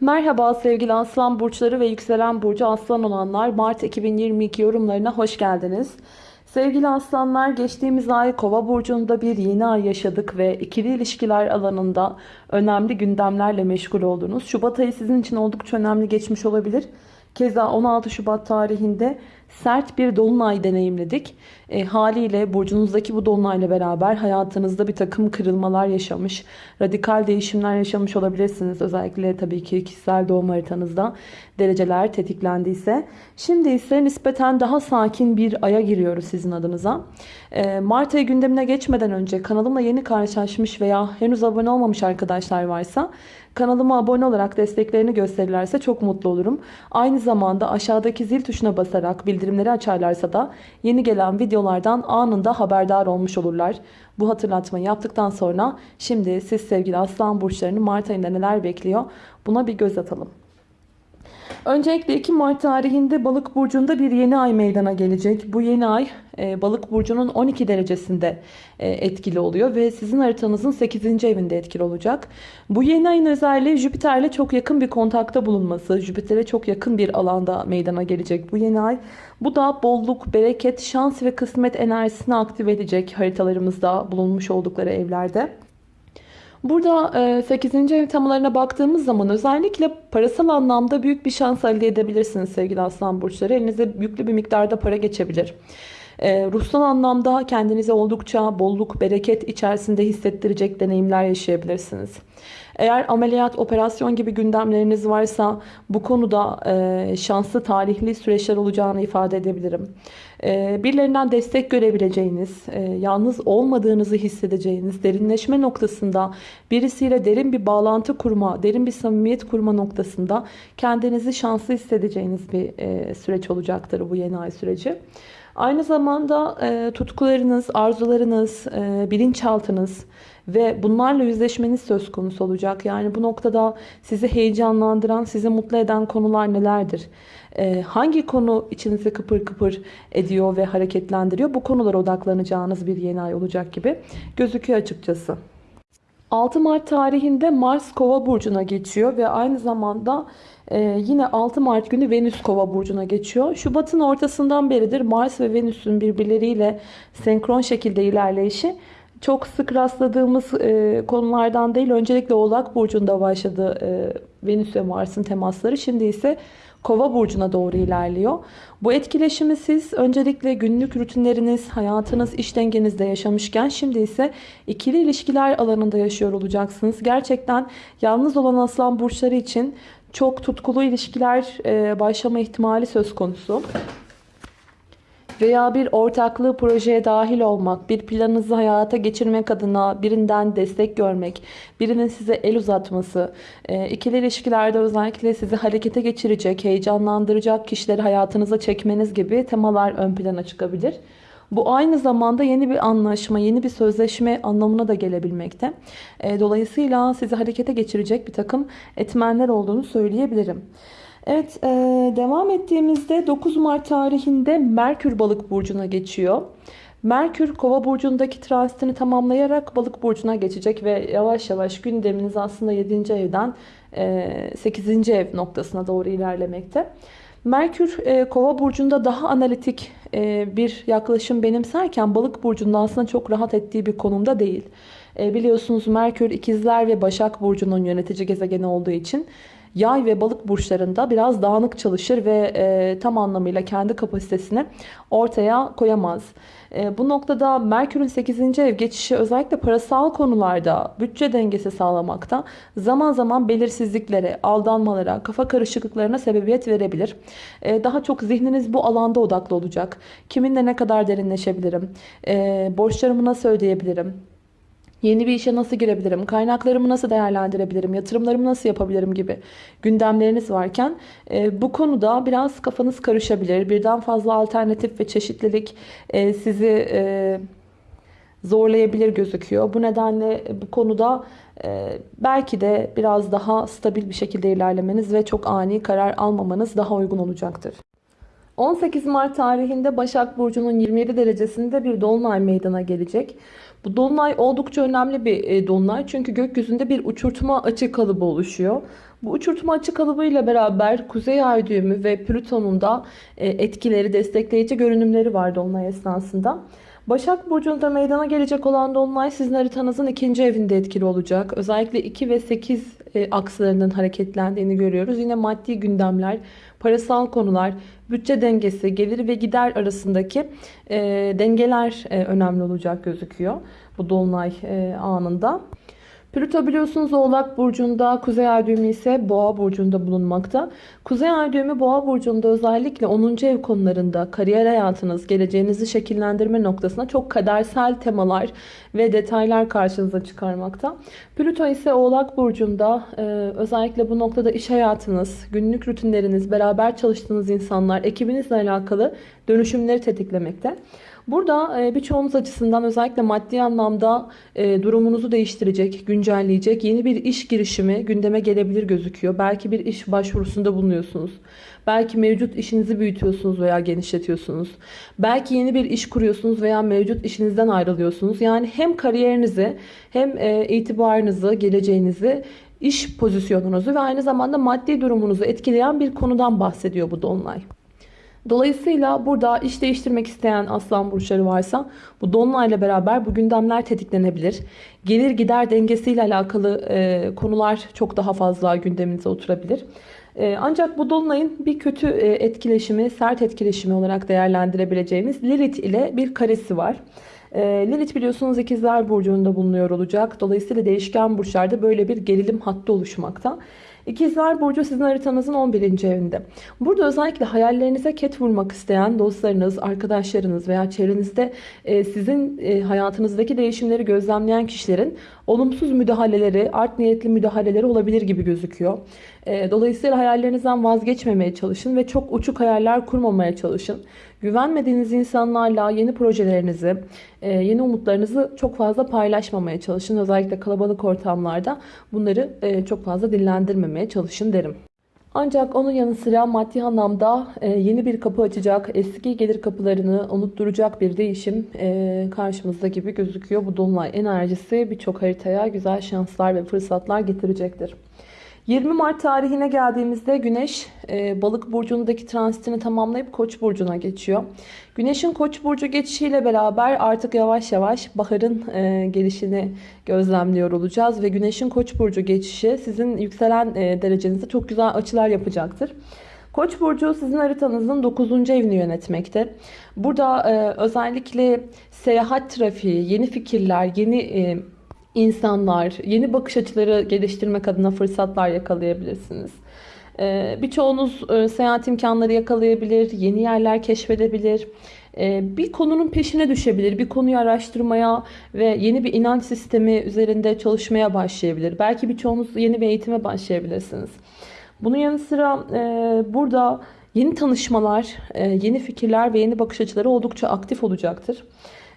Merhaba sevgili Aslan burçları ve yükselen burcu Aslan olanlar Mart 2022 yorumlarına hoş geldiniz. Sevgili Aslanlar geçtiğimiz ay Kova burcunda bir yeni ay yaşadık ve ikili ilişkiler alanında önemli gündemlerle meşgul oldunuz. Şubat ayı sizin için oldukça önemli geçmiş olabilir. Keza 16 Şubat tarihinde sert bir dolunay deneyimledik. E, haliyle burcunuzdaki bu dolunayla beraber hayatınızda bir takım kırılmalar yaşamış, radikal değişimler yaşamış olabilirsiniz. Özellikle tabii ki kişisel doğum haritanızda dereceler tetiklendiyse. Şimdi ise nispeten daha sakin bir aya giriyoruz sizin adınıza. E, Mart ayı gündemine geçmeden önce kanalımla yeni karşılaşmış veya henüz abone olmamış arkadaşlar varsa Kanalıma abone olarak desteklerini gösterirlerse çok mutlu olurum. Aynı zamanda aşağıdaki zil tuşuna basarak bildirimleri açarlarsa da yeni gelen videolardan anında haberdar olmuş olurlar. Bu hatırlatmayı yaptıktan sonra şimdi siz sevgili aslan burçlarını Mart ayında neler bekliyor buna bir göz atalım. Öncelikle 2 Mart tarihinde balık burcunda bir yeni ay meydana gelecek. Bu yeni ay e, balık burcunun 12 derecesinde e, etkili oluyor ve sizin haritanızın 8. evinde etkili olacak. Bu yeni ayın özelliği Jüpiter'le çok yakın bir kontakta bulunması. Jüpiter'e çok yakın bir alanda meydana gelecek bu yeni ay. Bu da bolluk, bereket, şans ve kısmet enerjisini aktive edecek haritalarımızda bulunmuş oldukları evlerde. Burada 8. E, ev temalarına baktığımız zaman özellikle parasal anlamda büyük bir şans elde edebilirsiniz sevgili aslan burçları. Elinize yüklü bir miktarda para geçebilir. E, ruhsal anlamda kendinize oldukça bolluk, bereket içerisinde hissettirecek deneyimler yaşayabilirsiniz. Eğer ameliyat, operasyon gibi gündemleriniz varsa bu konuda e, şanslı tarihli süreçler olacağını ifade edebilirim. E, birilerinden destek görebileceğiniz, e, yalnız olmadığınızı hissedeceğiniz, derinleşme noktasında birisiyle derin bir bağlantı kurma, derin bir samimiyet kurma noktasında kendinizi şanslı hissedeceğiniz bir e, süreç olacaktır bu yeni ay süreci. Aynı zamanda e, tutkularınız, arzularınız, e, bilinçaltınız ve bunlarla yüzleşmeniz söz konusu olacak. Yani bu noktada sizi heyecanlandıran, sizi mutlu eden konular nelerdir? E, hangi konu içinizi kıpır kıpır ediyor ve hareketlendiriyor? Bu konulara odaklanacağınız bir yeni ay olacak gibi gözüküyor açıkçası. 6 Mart tarihinde Mars Kova burcuna geçiyor ve aynı zamanda ee, yine 6 Mart günü Venüs Kova burcuna geçiyor. Şubat'ın ortasından beridir Mars ve Venüs'ün birbirleriyle senkron şekilde ilerleyişi çok sık rastladığımız e, konulardan değil. Öncelikle Oğlak burcunda başladı e, Venüs ve Mars'ın temasları. Şimdi ise Kova burcuna doğru ilerliyor. Bu etkileşimi siz öncelikle günlük rutinleriniz, hayatınız, iş dengenizde yaşamışken şimdi ise ikili ilişkiler alanında yaşıyor olacaksınız. Gerçekten yalnız olan aslan burçları için çok tutkulu ilişkiler başlama ihtimali söz konusu. Veya bir ortaklığı projeye dahil olmak, bir planınızı hayata geçirmek adına birinden destek görmek, birinin size el uzatması, e, ikili ilişkilerde özellikle sizi harekete geçirecek, heyecanlandıracak kişileri hayatınıza çekmeniz gibi temalar ön plana çıkabilir. Bu aynı zamanda yeni bir anlaşma, yeni bir sözleşme anlamına da gelebilmekte. E, dolayısıyla sizi harekete geçirecek bir takım etmenler olduğunu söyleyebilirim. Evet e, devam ettiğimizde 9 Mart tarihinde Merkür balık burcuna geçiyor. Merkür kova burcundaki transitini tamamlayarak balık burcuna geçecek ve yavaş yavaş gündeminiz aslında 7. evden 8. ev noktasına doğru ilerlemekte. Merkür e, kova burcunda daha analitik e, bir yaklaşım benimserken balık burcunda aslında çok rahat ettiği bir konumda değil. E, biliyorsunuz Merkür ikizler ve başak burcunun yönetici gezegeni olduğu için yay ve balık burçlarında biraz dağınık çalışır ve e, tam anlamıyla kendi kapasitesini ortaya koyamaz. E, bu noktada Merkür'ün 8. ev geçişi özellikle parasal konularda bütçe dengesi sağlamakta zaman zaman belirsizliklere, aldanmalara, kafa karışıklıklarına sebebiyet verebilir. E, daha çok zihniniz bu alanda odaklı olacak. Kiminle ne kadar derinleşebilirim? E, borçlarımı nasıl ödeyebilirim? Yeni bir işe nasıl girebilirim? Kaynaklarımı nasıl değerlendirebilirim? Yatırımlarımı nasıl yapabilirim gibi gündemleriniz varken e, bu konuda biraz kafanız karışabilir. Birden fazla alternatif ve çeşitlilik e, sizi e, zorlayabilir gözüküyor. Bu nedenle bu konuda e, belki de biraz daha stabil bir şekilde ilerlemeniz ve çok ani karar almamanız daha uygun olacaktır. 18 Mart tarihinde Başak Burcu'nun 27 derecesinde bir dolunay meydana gelecek. Bu dolunay oldukça önemli bir e, dolunay çünkü gökyüzünde bir uçurtma açı kalıbı oluşuyor. Bu uçurtma açı kalıbıyla beraber Kuzey Ay düğümü ve Plüton'un da e, etkileri, destekleyici görünümleri var Dolunay esnasında. Başak Burcu'nda meydana gelecek olan Dolunay sizin haritanızın ikinci evinde etkili olacak. Özellikle 2 ve 8 e, akslarının hareketlendiğini görüyoruz. Yine maddi gündemler, parasal konular, bütçe dengesi, gelir ve gider arasındaki e, dengeler e, önemli olacak gözüküyor bu Dolunay e, anında. Plüto biliyorsunuz Oğlak Burcu'nda, Kuzey Ay düğümü ise Boğa Burcu'nda bulunmakta. Kuzey Ay düğümü Boğa Burcu'nda özellikle 10. ev konularında kariyer hayatınız, geleceğinizi şekillendirme noktasında çok kadersel temalar ve detaylar karşınıza çıkarmakta. Plüto ise Oğlak Burcu'nda e, özellikle bu noktada iş hayatınız, günlük rutinleriniz, beraber çalıştığınız insanlar, ekibinizle alakalı dönüşümleri tetiklemekte. Burada e, birçoğunuz açısından özellikle maddi anlamda e, durumunuzu değiştirecek, güncelleyecek yeni bir iş girişimi gündeme gelebilir gözüküyor. Belki bir iş başvurusunda bulunuyorsunuz. Belki mevcut işinizi büyütüyorsunuz veya genişletiyorsunuz. Belki yeni bir iş kuruyorsunuz veya mevcut işinizden ayrılıyorsunuz. Yani hem kariyerinizi hem e, itibarınızı, geleceğinizi iş pozisyonunuzu ve aynı zamanda maddi durumunuzu etkileyen bir konudan bahsediyor bu dolunay. Dolayısıyla burada iş değiştirmek isteyen aslan burçları varsa bu dolunayla beraber bu gündemler tetiklenebilir. Gelir gider dengesiyle alakalı e, konular çok daha fazla gündeminize oturabilir. E, ancak bu dolunayın bir kötü e, etkileşimi, sert etkileşimi olarak değerlendirebileceğimiz Lilith ile bir karesi var. E, Lilith biliyorsunuz ikizler burcunda bulunuyor olacak. Dolayısıyla değişken burçlarda böyle bir gerilim hattı oluşmakta. İkizler Burcu sizin haritanızın 11. evinde. Burada özellikle hayallerinize ket vurmak isteyen dostlarınız, arkadaşlarınız veya çevrenizde e, sizin e, hayatınızdaki değişimleri gözlemleyen kişilerin olumsuz müdahaleleri, art niyetli müdahaleleri olabilir gibi gözüküyor. E, dolayısıyla hayallerinizden vazgeçmemeye çalışın ve çok uçuk hayaller kurmamaya çalışın. Güvenmediğiniz insanlarla yeni projelerinizi, yeni umutlarınızı çok fazla paylaşmamaya çalışın. Özellikle kalabalık ortamlarda bunları çok fazla dillendirmemeye çalışın derim. Ancak onun yanı sıra maddi anlamda yeni bir kapı açacak, eski gelir kapılarını unutturacak bir değişim karşımızda gibi gözüküyor. Bu dolunay enerjisi birçok haritaya güzel şanslar ve fırsatlar getirecektir. 20 Mart tarihine geldiğimizde Güneş e, Balık burcundaki transitini tamamlayıp Koç burcuna geçiyor. Güneşin Koç burcu geçişiyle beraber artık yavaş yavaş baharın e, gelişini gözlemliyor olacağız ve Güneşin Koç burcu geçişi sizin yükselen e, derecenizde çok güzel açılar yapacaktır. Koç burcu sizin haritanızın 9. evini yönetmekte. Burada özellikle seyahat trafiği, yeni fikirler, yeni insanlar, yeni bakış açıları geliştirmek adına fırsatlar yakalayabilirsiniz. Ee, birçoğunuz e, seyahat imkanları yakalayabilir, yeni yerler keşfedebilir. Ee, bir konunun peşine düşebilir, bir konuyu araştırmaya ve yeni bir inanç sistemi üzerinde çalışmaya başlayabilir. Belki birçoğunuz yeni bir eğitime başlayabilirsiniz. Bunun yanı sıra e, burada yeni tanışmalar, e, yeni fikirler ve yeni bakış açıları oldukça aktif olacaktır.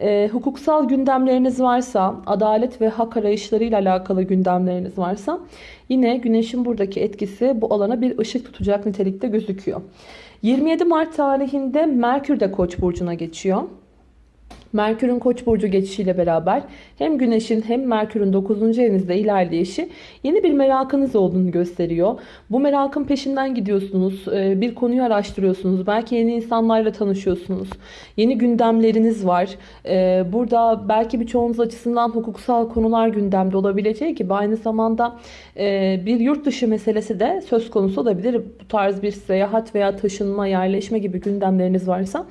E, hukuksal gündemleriniz varsa, adalet ve hak arayışlarıyla alakalı gündemleriniz varsa yine güneşin buradaki etkisi bu alana bir ışık tutacak nitelikte gözüküyor. 27 Mart tarihinde Merkür de Koç burcuna geçiyor. Merkür'ün Koç burcu geçişiyle beraber hem Güneş'in hem Merkür'ün 9. evinizde ilerleyişi yeni bir merakınız olduğunu gösteriyor. Bu merakın peşinden gidiyorsunuz. Ee, bir konuyu araştırıyorsunuz. Belki yeni insanlarla tanışıyorsunuz. Yeni gündemleriniz var. Ee, burada belki birçoğunuz açısından hukuksal konular gündemde olabileceği gibi aynı zamanda e, bir yurt dışı meselesi de söz konusu olabilir. Bu tarz bir seyahat veya taşınma, yerleşme gibi gündemleriniz varsa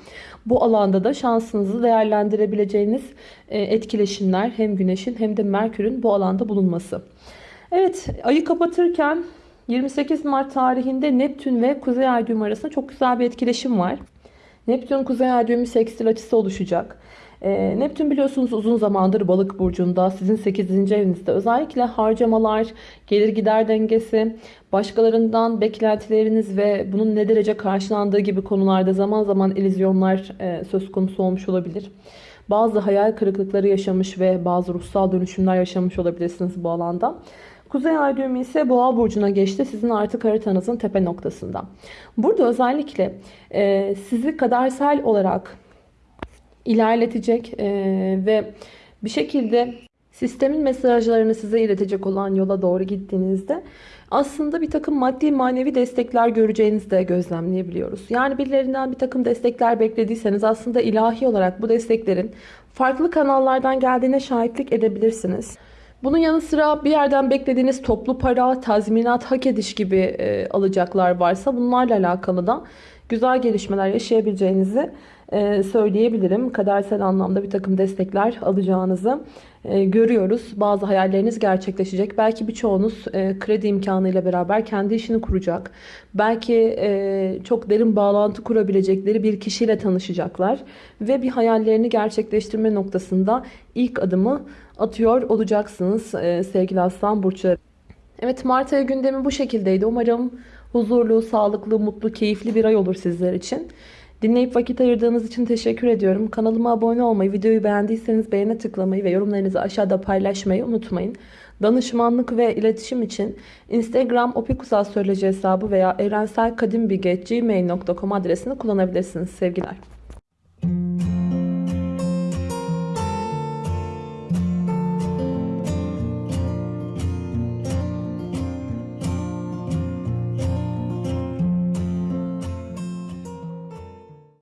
bu alanda da şansınızı değerlendirebileceğiniz e, etkileşimler hem Güneş'in hem de Merkür'ün bu alanda bulunması. Evet ayı kapatırken 28 Mart tarihinde Neptün ve Kuzey Ay düğümü arasında çok güzel bir etkileşim var. Neptün Kuzey Ay düğümü sekstil açısı oluşacak. E, Neptün biliyorsunuz uzun zamandır balık burcunda sizin 8. evinizde özellikle harcamalar, gelir gider dengesi, başkalarından beklentileriniz ve bunun ne derece karşılandığı gibi konularda zaman zaman ilizyonlar e, söz konusu olmuş olabilir. Bazı hayal kırıklıkları yaşamış ve bazı ruhsal dönüşümler yaşamış olabilirsiniz bu alanda. Kuzey ay düğümü ise boğa burcuna geçti. Sizin artık haritanızın tepe noktasında. Burada özellikle e, sizi kadersel olarak ilerletecek e, ve bir şekilde sistemin mesajlarını size iletecek olan yola doğru gittiğinizde aslında bir takım maddi manevi destekler göreceğinizi de gözlemleyebiliyoruz. Yani birilerinden bir takım destekler beklediyseniz aslında ilahi olarak bu desteklerin farklı kanallardan geldiğine şahitlik edebilirsiniz. Bunun yanı sıra bir yerden beklediğiniz toplu para, tazminat, hak ediş gibi e, alacaklar varsa bunlarla alakalı da güzel gelişmeler yaşayabileceğinizi söyleyebilirim. Kadersel anlamda bir takım destekler alacağınızı e, görüyoruz. Bazı hayalleriniz gerçekleşecek. Belki birçoğunuz e, kredi imkanıyla beraber kendi işini kuracak. Belki e, çok derin bağlantı kurabilecekleri bir kişiyle tanışacaklar. Ve bir hayallerini gerçekleştirme noktasında ilk adımı atıyor olacaksınız e, sevgili aslan burçları. Evet Mart ayı gündemi bu şekildeydi. Umarım huzurlu, sağlıklı, mutlu, keyifli bir ay olur sizler için. Dinleyip vakit ayırdığınız için teşekkür ediyorum. Kanalıma abone olmayı, videoyu beğendiyseniz beğene tıklamayı ve yorumlarınızı aşağıda paylaşmayı unutmayın. Danışmanlık ve iletişim için Instagram opikusastroloji hesabı veya evrenselkadimbilge.gmail.com adresini kullanabilirsiniz sevgiler.